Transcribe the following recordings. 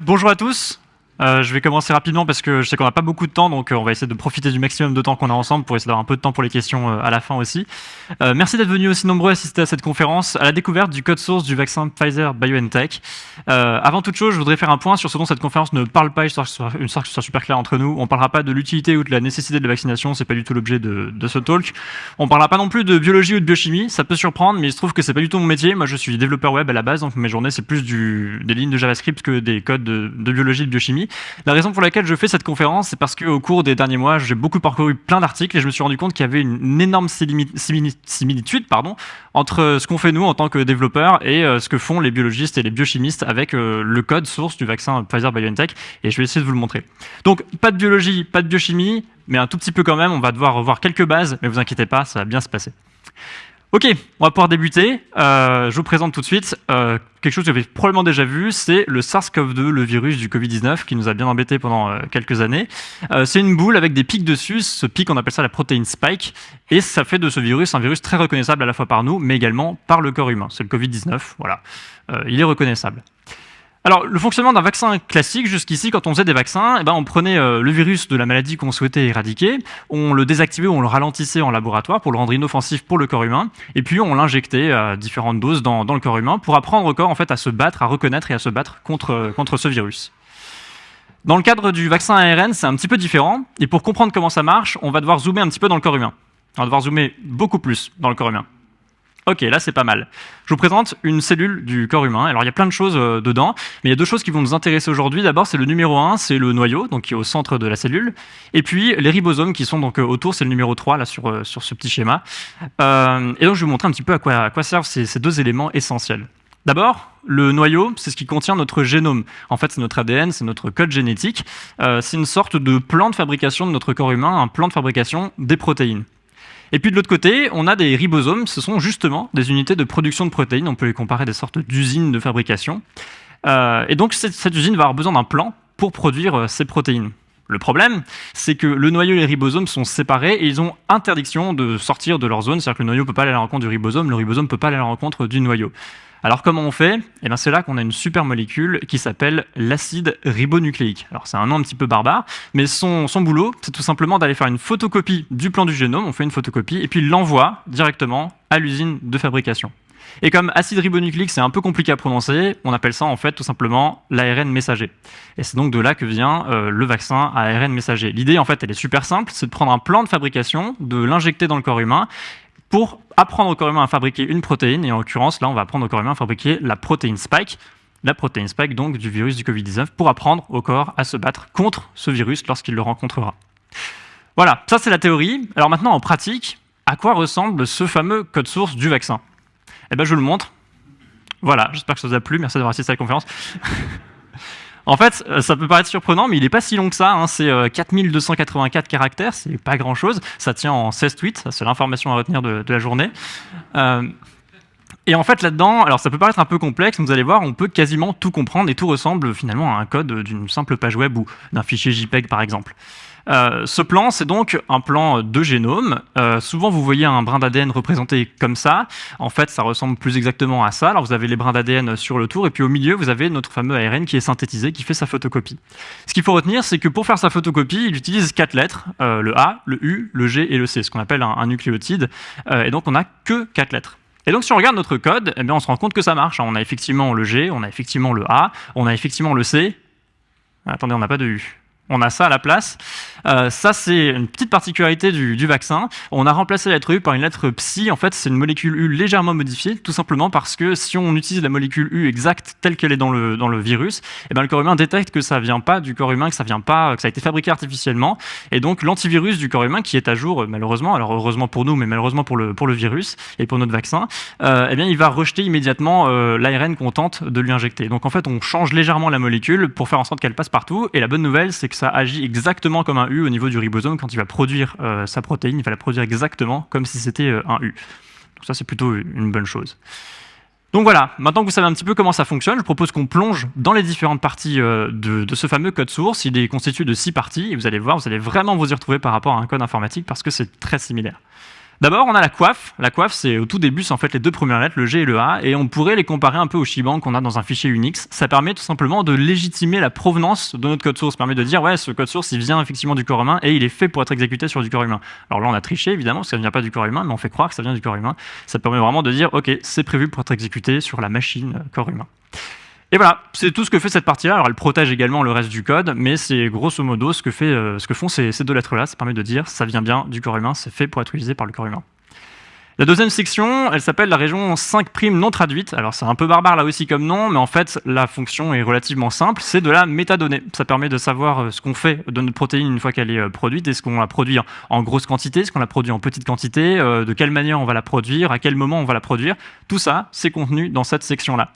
Bonjour à tous, euh, je vais commencer rapidement parce que je sais qu'on n'a pas beaucoup de temps, donc euh, on va essayer de profiter du maximum de temps qu'on a ensemble pour essayer d'avoir un peu de temps pour les questions euh, à la fin aussi. merci d'être venus aussi nombreux assister à cette conférence, à la découverte du code source du vaccin Pfizer BioNTech. avant toute chose, je voudrais faire un point sur ce dont cette conférence ne parle pas, sorte que ce soit super clair entre nous. On ne parlera pas de l'utilité ou de la nécessité de la vaccination, c'est pas du tout l'objet de, ce talk. On ne parlera pas non plus de biologie ou de biochimie, ça peut surprendre, mais il se trouve que c'est pas du tout mon métier. Moi, je suis développeur web à la base, donc mes journées c'est plus des lignes de JavaScript que des codes de, de biologie et de biochimie. La raison pour laquelle je fais cette conférence, c'est parce qu'au cours des derniers mois, j'ai beaucoup parcouru plein d'articles et je me suis rendu compte qu'il y avait une, énorme similitude pardon, entre ce qu'on fait nous en tant que développeurs et euh, ce que font les biologistes et les biochimistes avec euh, le code source du vaccin Pfizer-BioNTech. Et je vais essayer de vous le montrer. Donc, pas de biologie, pas de biochimie, mais un tout petit peu quand même. On va devoir revoir quelques bases, mais vous inquiétez pas, ça va bien se passer. Ok, on va pouvoir débuter. Euh, je vous présente tout de suite euh, quelque chose que vous avez probablement déjà vu, c'est le SARS-CoV-2, le virus du Covid-19 qui nous a bien embêtés pendant euh, quelques années. c'est une boule avec des pics dessus, ce pic on appelle ça la protéine spike, et ça fait de ce virus un virus très reconnaissable à la fois par nous, mais également par le corps humain. C'est le Covid-19, voilà. il est reconnaissable. Le fonctionnement d'un vaccin classique, jusqu'ici, quand on faisait des vaccins, eh ben, on prenait euh, le virus de la maladie qu'on souhaitait éradiquer, on le désactivait ou on le ralentissait en laboratoire pour le rendre inoffensif pour le corps humain, et puis on l'injectait à différentes doses dans, le corps humain pour apprendre au corps en fait, à se battre, à reconnaître et à se battre contre, contre ce virus. Dans le cadre du vaccin ARN, c'est un petit peu différent, et pour comprendre comment ça marche, on va devoir zoomer un petit peu dans le corps humain. On va devoir zoomer beaucoup plus dans le corps humain. Ok, là c'est pas mal. Je vous présente une cellule du corps humain. Alors il y a plein de choses euh, dedans, mais il y a deux choses qui vont nous intéresser aujourd'hui. D'abord, c'est le numéro 1, c'est le noyau, donc qui est au centre de la cellule. Et puis les ribosomes qui sont donc euh, autour, c'est le numéro 3 là sur, euh, sur ce petit schéma. et donc je vais vous montrer un petit peu à quoi, servent ces deux éléments essentiels. D'abord, le noyau, c'est ce qui contient notre génome. En fait, c'est notre ADN, c'est notre code génétique. c'est une sorte de plan de fabrication de notre corps humain, un plan de fabrication des protéines. Et puis de l'autre côté, on a des ribosomes, ce sont justement des unités de production de protéines, on peut les comparer à des sortes d'usines de fabrication. Euh, et donc cette, usine va avoir besoin d'un plan pour produire euh, ces protéines. Le problème, c'est que le noyau et les ribosomes sont séparés et ils ont interdiction de sortir de leur zone, c'est-à-dire que le noyau ne peut pas aller à la rencontre du ribosome, le ribosome ne peut pas aller à la rencontre du noyau. Alors comment on fait? Eh c'est là qu'on a une super molécule qui s'appelle l'acide ribonucléique. Alors c'est un nom un petit peu barbare, mais son, son boulot, c'est tout simplement d'aller faire une photocopie du plan du génome, on fait une photocopie, et puis l'envoie directement à l'usine de fabrication. Et comme acide ribonucléique, c'est un peu compliqué à prononcer, on appelle ça en fait tout simplement l'ARN messager. Et c'est donc de là que vient euh, le vaccin à ARN messager. L'idée en fait, elle est super simple, c'est de prendre un plan de fabrication, de l'injecter dans le corps humain, pour apprendre au corps humain à fabriquer une protéine, et en l'occurrence, là, on va apprendre au corps humain à fabriquer la protéine spike, la protéine spike donc du virus du Covid-19, pour apprendre au corps à se battre contre ce virus lorsqu'il le rencontrera. Voilà, ça c'est la théorie. Alors maintenant, en pratique, à quoi ressemble ce fameux code source du vaccin? Eh bien, je vous le montre. Voilà, j'espère que ça vous a plu. Merci d'avoir assisté à la conférence. En fait, euh, ça peut paraître surprenant, mais il n'est pas si long que ça. Hein. C'est 4284 euh, caractères, c'est pas grand-chose. Ça tient en 16 tweets, c'est l'information à retenir de, la journée. Euh, et en fait, là-dedans, alors ça peut paraître un peu complexe, mais vous allez voir, on peut quasiment tout comprendre et tout ressemble finalement à un code d'une simple page web ou d'un fichier JPEG par exemple. Euh, ce plan, c'est donc un plan de génome. Euh, souvent, vous voyez un brin d'ADN représenté comme ça. En fait, ça ressemble plus exactement à ça. Alors, vous avez les brins d'ADN sur le tour, et puis au milieu, vous avez notre fameux ARN qui est synthétisé, qui fait sa photocopie. Ce qu'il faut retenir, c'est que pour faire sa photocopie, il utilise quatre lettres, euh, le A, le U, le G et le C, ce qu'on appelle un, nucléotide. et donc, on n'a que quatre lettres. Et donc, si on regarde notre code, eh bien, on se rend compte que ça marche. On a effectivement le G, on a effectivement le A, on a effectivement le C. Attendez, on n'a pas de U on a ça à la place. Euh, ça, c'est une petite particularité du, vaccin. On a remplacé la lettre U par une lettre psi. En fait, c'est une molécule U légèrement modifiée, tout simplement parce que si on utilise la molécule U exacte telle qu'elle est dans le, dans le virus, eh ben, le corps humain détecte que ça vient pas du corps humain, que ça vient pas, que ça a été fabriqué artificiellement. Et donc, l'antivirus du corps humain, qui est à jour, malheureusement, alors heureusement pour nous, mais malheureusement pour le, pour le virus et pour notre vaccin, euh, eh bien, il va rejeter immédiatement euh, l'ARN qu'on tente de lui injecter. Donc, en fait, on change légèrement la molécule pour faire en sorte qu'elle passe partout. Et la bonne nouvelle, c'est que ça agit exactement comme un U au niveau du ribosome. Quand il va produire euh, sa protéine, il va la produire exactement comme si c'était euh, un U. Donc ça, c'est plutôt une bonne chose. Donc voilà, maintenant que vous savez un petit peu comment ça fonctionne, je propose qu'on plonge dans les différentes parties euh, de, de, ce fameux code source. Il est constitué de six parties, et vous allez voir, vous allez vraiment vous y retrouver par rapport à un code informatique parce que c'est très similaire. D'abord, on a la coiffe. La coiffe, c'est au tout début, c'est en fait les deux premières lettres, le G et le A, et on pourrait les comparer un peu au Shibang qu'on a dans un fichier Unix. Ça permet tout simplement de légitimer la provenance de notre code source. Permet de dire, ouais, ce code source, il vient effectivement du corps humain et il est fait pour être exécuté sur du corps humain. Alors là, on a triché, évidemment, parce que ça ne vient pas du corps humain, mais on fait croire que ça vient du corps humain. Ça permet vraiment de dire, ok, c'est prévu pour être exécuté sur la machine euh, corps humain. Et voilà, c'est tout ce que fait cette partie-là. Alors elle protège également le reste du code, mais c'est grosso modo ce que, fait, euh, ce que font ces, ces deux lettres-là. Ça permet de dire ça vient bien du corps humain, c'est fait pour être utilisé par le corps humain. La deuxième section, elle s'appelle la région 5' non traduite. Alors c'est un peu barbare là aussi comme nom, mais en fait la fonction est relativement simple, c'est de la métadonnée. Ça permet de savoir euh, ce qu'on fait de notre protéine une fois qu'elle est euh, produite, est-ce qu'on la produit en grosse quantité, est-ce qu'on la produit en petite quantité, de quelle manière on va la produire, à quel moment on va la produire. Tout ça, c'est contenu dans cette section-là.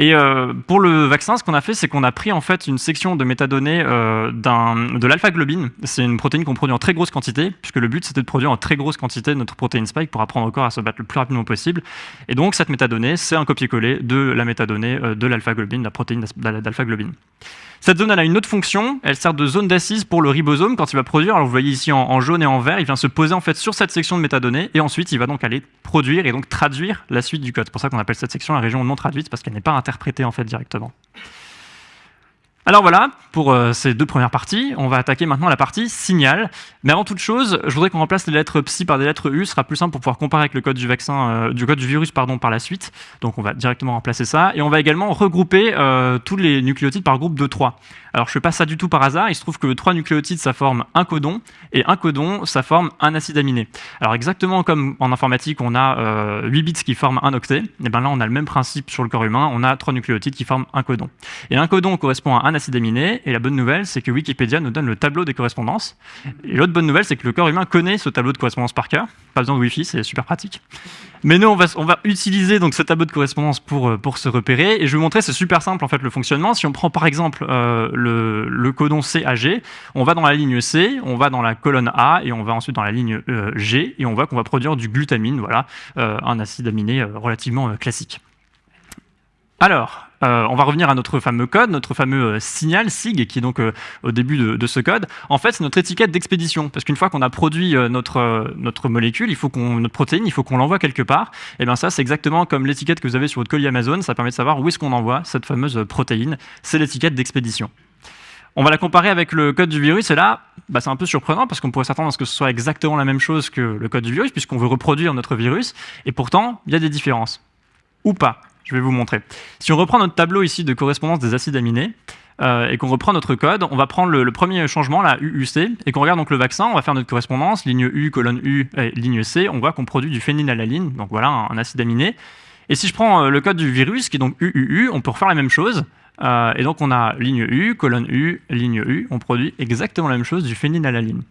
Et euh, pour le vaccin, ce qu'on a fait, c'est qu'on a pris en fait une section de métadonnées euh, de l'alpha-globine. C'est une protéine qu'on produit en très grosse quantité, puisque le but c'était de produire en très grosse quantité notre protéine spike pour apprendre au corps à se battre le plus rapidement possible. Et donc cette métadonnée, c'est un copier-coller de la métadonnée euh, de l'alpha-globine, la protéine d'alpha-globine. Cette zone elle a une autre fonction, elle sert de zone d'assise pour le ribosome quand il va produire. Alors vous voyez ici en, jaune et en vert, il vient se poser en fait sur cette section de métadonnées et ensuite il va donc aller produire et donc traduire la suite du code. C'est pour ça qu'on appelle cette section la région non traduite parce qu'elle n'est pas interprétée en fait directement. Alors voilà, pour euh, ces deux premières parties, on va attaquer maintenant la partie signal. Mais avant toute chose, je voudrais qu'on remplace les lettres psi par des lettres u, ce sera plus simple pour pouvoir comparer avec le code du vaccin, euh, du code du virus pardon, par la suite. Donc on va directement remplacer ça. Et on va également regrouper euh, tous les nucléotides par groupe de 3. Alors je fais pas ça du tout par hasard, il se trouve que 3 nucléotides ça forme un codon, et un codon ça forme un acide aminé. Alors exactement comme en informatique on a 8 bits qui forment un octet, et bien là on a le même principe sur le corps humain, on a 3 nucléotides qui forment un codon. Et un codon correspond à un acide aminé, et la bonne nouvelle, c'est que Wikipédia nous donne le tableau des correspondances. Et l'autre bonne nouvelle, c'est que le corps humain connaît ce tableau de correspondance par cœur. Pas besoin de Wi-Fi, c'est super pratique. Mais nous, on va, on va utiliser donc ce tableau de correspondance pour, euh, pour se repérer. Et je vais vous montrer, c'est super simple en fait le fonctionnement. Si on prend par exemple euh, le, le, codon CAG, on va dans la ligne C, on va dans la colonne A, et on va ensuite dans la ligne euh, G, et on voit qu'on va produire du glutamine, voilà, un acide aminé relativement classique. Alors, euh, on va revenir à notre fameux code, notre fameux euh, signal SIG, qui est donc euh, au début de, ce code. En fait, c'est notre étiquette d'expédition, parce qu'une fois qu'on a produit notre, molécule, il faut notre protéine, il faut qu'on l'envoie quelque part. Et bien ça, c'est exactement comme l'étiquette que vous avez sur votre colis Amazon, ça permet de savoir où est-ce qu'on envoie cette fameuse protéine. C'est l'étiquette d'expédition. On va la comparer avec le code du virus, et là, bah, c'est un peu surprenant, parce qu'on pourrait s'attendre à ce que ce soit exactement la même chose que le code du virus, puisqu'on veut reproduire notre virus, et pourtant, il y a des différences. Ou pas. Je vais vous montrer. Si on reprend notre tableau ici de correspondance des acides aminés, euh, et qu'on reprend notre code, on va prendre le, premier changement, la UUC, et qu'on regarde donc le vaccin, on va faire notre correspondance, ligne U, colonne U, ligne C, on voit qu'on produit du phénylalaline, donc voilà un, acide aminé. Et si je prends euh, le code du virus, qui est donc UUU, on peut refaire la même chose, euh, et donc on a ligne U, colonne U, ligne U, on produit exactement la même chose, du phénylalaline.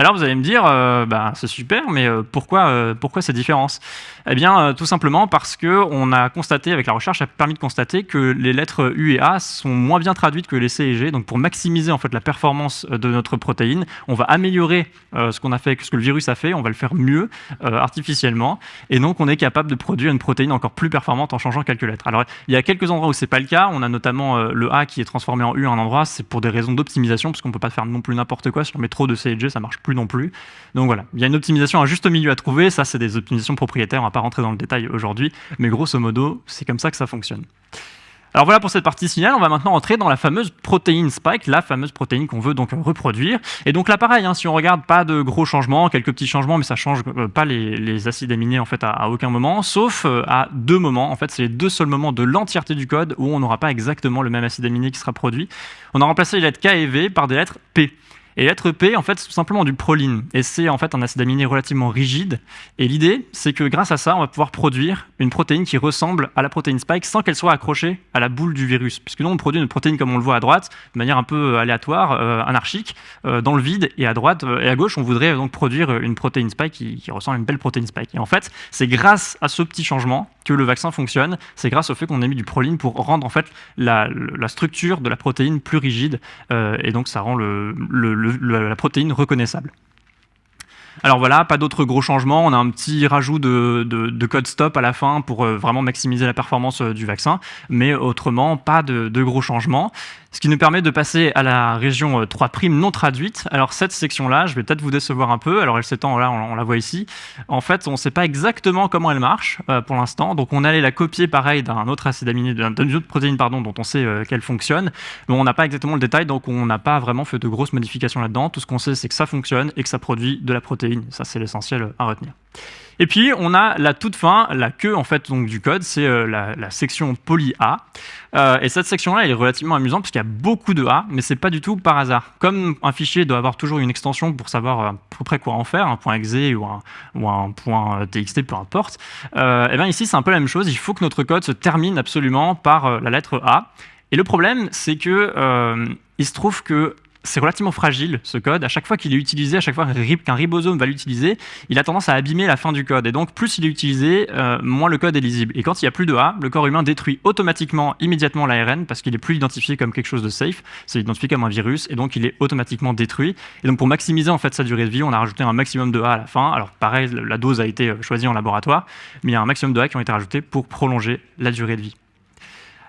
Alors vous allez me dire, euh, bah, c'est super, mais euh, pourquoi, euh, pourquoi ces différences Eh bien, tout simplement parce qu'on a constaté, avec la recherche, a permis de constater que les lettres U et A sont moins bien traduites que les C et G. Donc pour maximiser en fait la performance de notre protéine, on va améliorer ce qu'on a fait, ce que le virus a fait, on va le faire mieux artificiellement, et donc on est capable de produire une protéine encore plus performante en changeant quelques lettres. Alors il y a quelques endroits où c'est pas le cas. On a notamment le A qui est transformé en U à un endroit, c'est pour des raisons d'optimisation, parce qu'on peut pas faire non plus n'importe quoi. Si on met trop de C et G, ça marche plus non plus. Donc voilà, il y a une optimisation à juste milieu à trouver. Ça, c'est des optimisations propriétaires. On va pas rentrer dans le détail aujourd'hui, mais grosso modo, c'est comme ça que ça fonctionne. Alors voilà pour cette partie signal, on va maintenant entrer dans la fameuse protéine spike, la fameuse protéine qu'on veut donc reproduire. Et donc là pareil, hein, si on regarde, pas de gros changements, quelques petits changements, mais ça change euh, pas les, acides aminés en fait à, aucun moment, sauf euh, à deux moments. En fait, c'est les deux seuls moments de l'entièreté du code où on n'aura pas exactement le même acide aminé qui sera produit. On a remplacé les lettres K et V par des lettres P. Et l'être P, en fait, c'est tout simplement du proline. Et c'est en fait un acide aminé relativement rigide. Et l'idée, c'est que grâce à ça, on va pouvoir produire une protéine qui ressemble à la protéine spike sans qu'elle soit accrochée à la boule du virus. Puisque nous, on produit une protéine comme on le voit à droite, de manière un peu aléatoire, euh, anarchique, euh, dans le vide. Et à droite euh, et à gauche, on voudrait donc produire une protéine spike qui, ressemble à une belle protéine spike. Et en fait, c'est grâce à ce petit changement que le vaccin fonctionne. C'est grâce au fait qu'on a mis du proline pour rendre en fait la, structure de la protéine plus rigide. et donc, ça rend le la protéine reconnaissable. Alors voilà, pas d'autres gros changements. On a un petit rajout de, code stop à la fin pour euh, vraiment maximiser la performance euh, du vaccin, mais autrement, pas de, de gros changements. Ce qui nous permet de passer à la région 3' euh, non traduite. Alors cette section-là, je vais peut-être vous décevoir un peu. Alors elle s'étend, là on, la voit ici. En fait, on ne sait pas exactement comment elle marche pour l'instant. Donc on allait la copier pareil d'un autre acide aminé, d'une autre protéine pardon, dont on sait qu'elle fonctionne. Mais on n'a pas exactement le détail, donc on n'a pas vraiment fait de grosses modifications là-dedans. Tout ce qu'on sait, c'est que ça fonctionne et que ça produit de la protéine ça, c'est l'essentiel à retenir. Et puis, on a la toute fin, la queue en fait donc, du code, c'est euh, la, section poly A. Euh, et cette section-là, elle est relativement amusante parce qu'il y a beaucoup de A, mais c'est pas du tout par hasard. Comme un fichier doit avoir toujours une extension pour savoir à peu près quoi en faire, un point .exe ou un, ou un point .txt, peu importe, euh, et bien ici, c'est un peu la même chose. Il faut que notre code se termine absolument par la lettre A. Et le problème, c'est que il se trouve que c'est relativement fragile, ce code. À chaque fois qu'il est utilisé, à chaque fois qu'un ribosome va l'utiliser, il a tendance à abîmer la fin du code. Et donc, plus il est utilisé, euh, moins le code est lisible. Et quand il n'y a plus de A, le corps humain détruit automatiquement, immédiatement l'ARN, parce qu'il n'est plus identifié comme quelque chose de safe, c'est identifié comme un virus, et donc il est automatiquement détruit. Et donc, pour maximiser en fait sa durée de vie, on a rajouté un maximum de A à la fin. Alors, pareil, la dose a été choisie en laboratoire, mais il y a un maximum de A qui ont été rajoutés pour prolonger la durée de vie.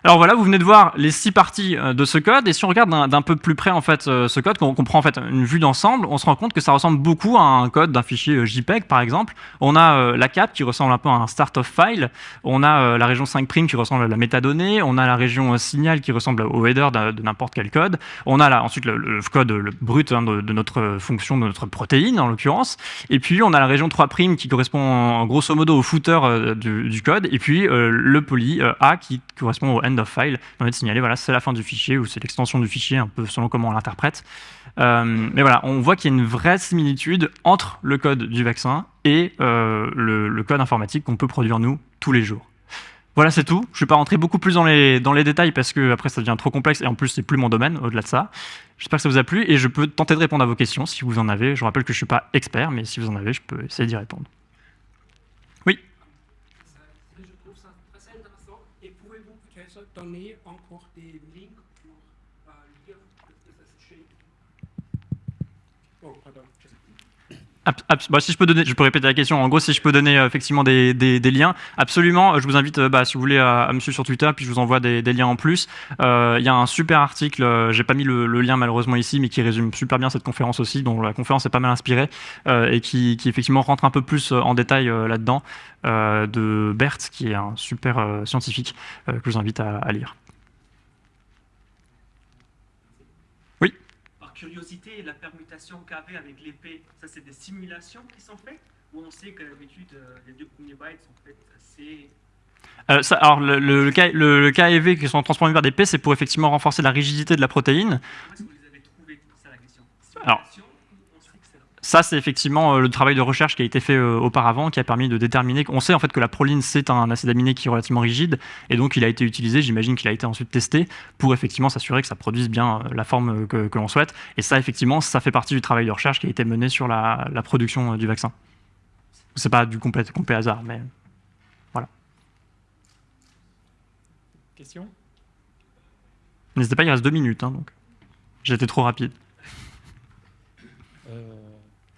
Alors voilà, vous venez de voir les six parties euh, de ce code, et si on regarde d'un peu plus près en fait euh, ce code, qu'on prend en fait une vue d'ensemble, on se rend compte que ça ressemble beaucoup à un code d'un fichier euh, JPEG par exemple. On a la cap qui ressemble un peu à un start of file, on a la région 5' qui ressemble à la métadonnée, on a la région signal qui ressemble au header de, n'importe quel code, on a là, ensuite le, code brut hein, de, notre fonction, de notre protéine en l'occurrence, et puis on a la région 3' qui correspond grosso modo au footer du, code, et puis le poly A qui correspond au of file permet de signaler voilà, c'est la fin du fichier ou c'est l'extension du fichier, un peu selon comment on l'interprète. Euh, mais voilà, on voit qu'il y a une vraie similitude entre le code du vaccin et euh, le, code informatique qu'on peut produire nous tous les jours. Voilà, c'est tout. Je ne vais pas rentrer beaucoup plus dans les, dans les détails parce que après ça devient trop complexe et en plus c'est plus mon domaine au-delà de ça. J'espère que ça vous a plu et je peux tenter de répondre à vos questions si vous en avez. Je rappelle que je ne suis pas expert, mais si vous en avez, je peux essayer d'y répondre. Donner encore des links pour euh, lire ce Oh, pardon. Bah, si je peux répéter la question. En gros, si je peux donner euh, effectivement des, liens, absolument. Je vous invite, euh, bah, si vous voulez, à, me suivre sur Twitter, puis je vous envoie des, liens en plus. Il y a un super article. J'ai pas mis le, lien malheureusement ici, mais qui résume super bien cette conférence aussi, dont la conférence est pas mal inspirée et qui, effectivement rentre un peu plus en détail là-dedans de Bert, qui est un super scientifique que je vous invite à lire. Curiosité, la permutation KV avec l'épée, ça c'est des simulations qui sont faites Ou on sait que d'habitude euh, les deux premiers bytes sont faits assez euh, ça, alors, le, le, le, le, KEV qui sont transformés vers des P, c'est pour effectivement renforcer la rigidité de la protéine. Comment est-ce que vous les avez trouvés C'est ça la question. Alors, ça, c'est effectivement euh, le travail de recherche qui a été fait euh, auparavant, qui a permis de déterminer. On sait en fait que la proline, c'est un acide aminé qui est relativement rigide, et donc il a été utilisé, j'imagine qu'il a été ensuite testé, pour effectivement s'assurer que ça produise bien euh, la forme que, l'on souhaite. Et ça, effectivement, ça fait partie du travail de recherche qui a été mené sur la, production du vaccin. C'est pas du complet, complet hasard, mais voilà. Question? N'hésitez pas, il reste deux minutes, hein, donc j'ai été trop rapide.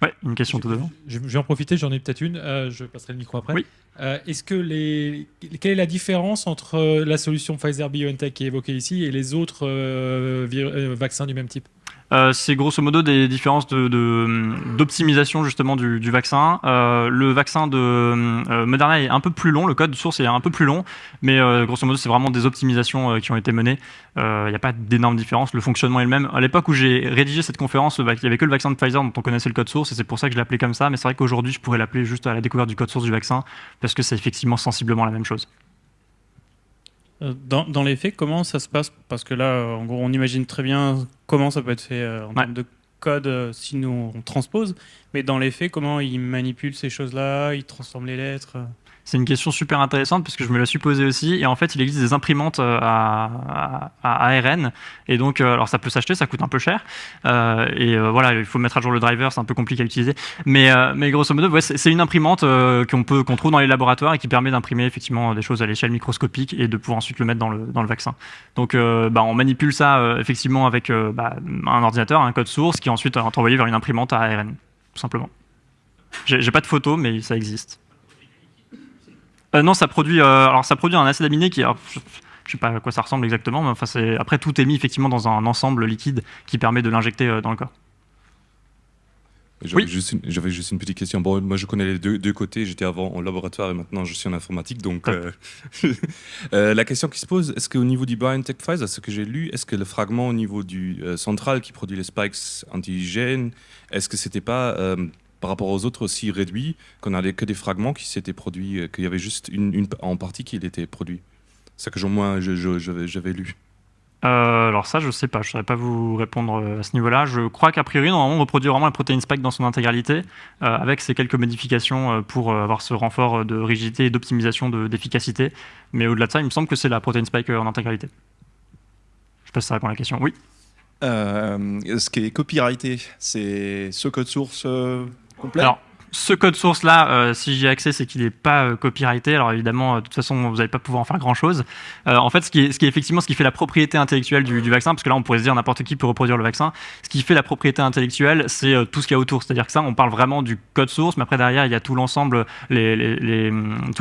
Ouais, une question tout devant. Je, vais en profiter, j'en ai peut-être une. Euh, je passerai le micro après. Euh, est-ce que les, quelle est la différence entre euh, la solution Pfizer BioNTech qui est évoquée ici et les autres vaccins du même type? Euh, c'est grosso modo des différences d'optimisation de, justement du, vaccin. Euh, le vaccin de euh, Moderna est un peu plus long, le code source est un peu plus long, mais grosso modo c'est vraiment des optimisations qui ont été menées. Il n'y a pas d'énormes différences, le fonctionnement est le même. À l'époque où j'ai rédigé cette conférence, il n'y avait que le vaccin de Pfizer dont on connaissait le code source et c'est pour ça que je l'appelais comme ça, mais c'est vrai qu'aujourd'hui je pourrais l'appeler juste à la découverte du code source du vaccin parce que c'est effectivement sensiblement la même chose. Euh, dans, les faits, comment ça se passe? Parce que là, en gros, on imagine très bien comment ça peut être fait euh, en termes de code euh, si nous on transpose, mais dans les faits, comment ils manipulent ces choses-là, ils transforment les lettres c'est une question super intéressante parce que je me la suis posée aussi. Et en fait, il existe des imprimantes euh, à, ARN. Et donc, euh, alors ça peut s'acheter, ça coûte un peu cher. Euh, et voilà, il faut mettre à jour le driver, c'est un peu compliqué à utiliser. Mais, mais grosso modo, c'est une imprimante qu'on peut qu'on trouve dans les laboratoires et qui permet d'imprimer effectivement des choses à l'échelle microscopique et de pouvoir ensuite le mettre dans le, dans le vaccin. Donc, bah, on manipule ça effectivement avec bah, un ordinateur, un code source qui ensuite est envoyé vers une imprimante à ARN, tout simplement. J'ai pas de photo, mais ça existe. Non, ça produit, alors ça produit un acide aminé qui, je sais pas à quoi ça ressemble exactement, mais enfin après tout est mis effectivement dans un ensemble liquide qui permet de l'injecter dans le corps. J'avais juste, juste, une petite question. Bon, moi, je connais les deux, côtés. J'étais avant en laboratoire et maintenant, je suis en informatique. Donc, euh, euh, la question qui se pose, est-ce qu'au niveau du BioNTech Pfizer, ce que j'ai lu, est-ce que le fragment au niveau du euh, central qui produit les spikes antigènes, est-ce que c'était pas par rapport aux autres aussi réduit, qu'on n'avait que des fragments qui s'étaient produits, qu'il y avait juste une, en partie qui était produit C'est que au moins j'avais lu. Euh, alors ça, je sais pas, je ne saurais pas vous répondre euh, à ce niveau-là. Je crois qu'a priori, normalement, on reproduit vraiment la protéine spike dans son intégralité, euh, avec ces quelques modifications pour avoir ce renfort de rigidité et d'optimisation d'efficacité. Mais au-delà de ça, il me semble que c'est la protéine spike en intégralité. Je sais pas si ça répond à la question. Oui? Ce qui est copyrighté, c'est ce code source complet ce code source là, euh, si j'y ai accès, c'est qu'il n'est pas euh, copyrighté. Alors évidemment, euh, de toute façon, vous n'allez pas pouvoir en faire grand chose. en fait, ce qui, est, ce qui est effectivement ce qui fait la propriété intellectuelle du, vaccin, parce que là, on pourrait se dire n'importe qui peut reproduire le vaccin. Ce qui fait la propriété intellectuelle, c'est tout ce qu'il y a autour. C'est-à-dire que ça, on parle vraiment du code source, mais après derrière, il y a tout l'ensemble, tous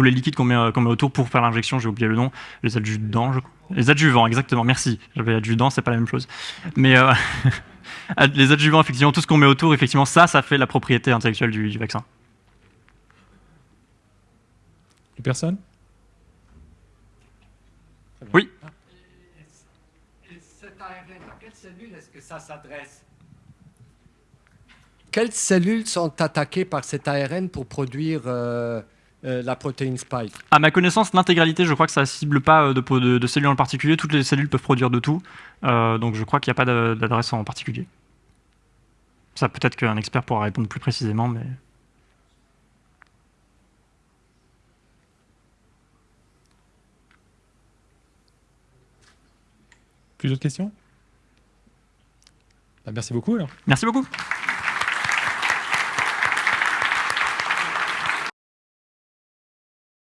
les liquides qu'on met, autour pour faire l'injection. J'ai oublié le nom, les adjuvants, je crois. Les adjuvants, exactement. Merci. J'avais adjudant, c'est pas la même chose. Mais les adjuvants, effectivement, tout ce qu'on met autour, effectivement, ça, ça fait la propriété intellectuelle du, vaccin. Personne? Oui. Et cet ARN, à quelle cellule est-ce que ça s'adresse? Quelles cellules sont attaquées par cet ARN pour produire euh, euh, la protéine spike À ma connaissance, l'intégralité, je crois que ça ne cible pas euh, de, de, cellules en particulier. Toutes les cellules peuvent produire de tout. donc je crois qu'il n'y a pas d'adresse en particulier. Ça, peut-être qu'un expert pourra répondre plus précisément, mais... Plus d'autres questions? Bah, Merci beaucoup alors. Merci beaucoup.